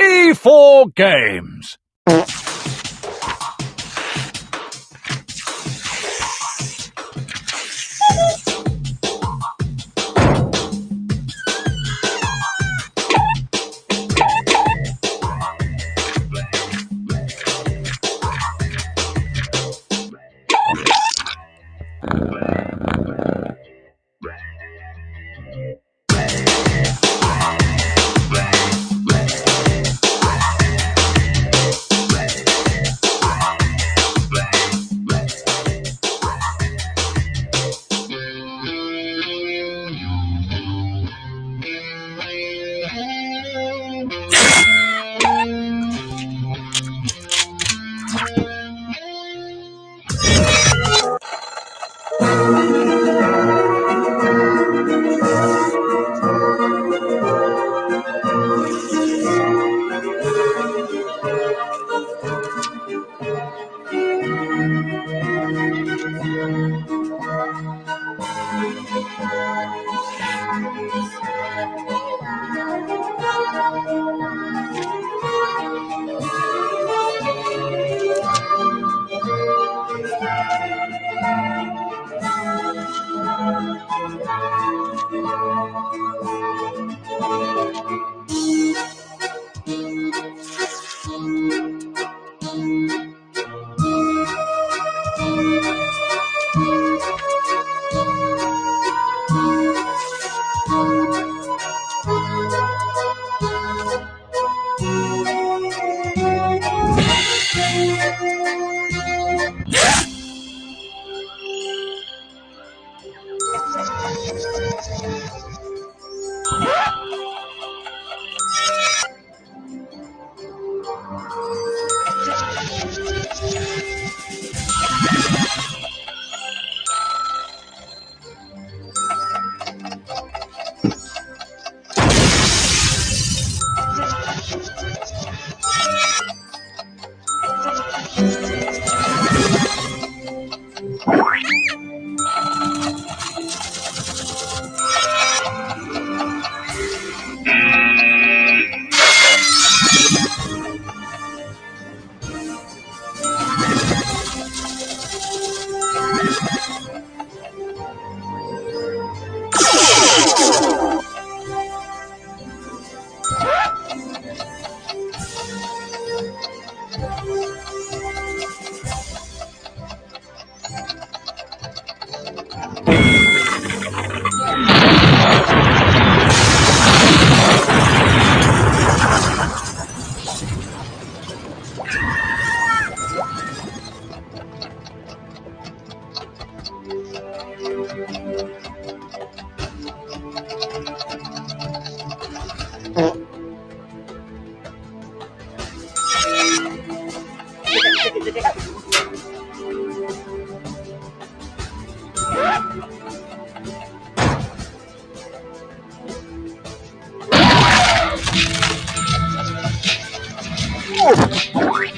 E4 Games. oh you. Oh!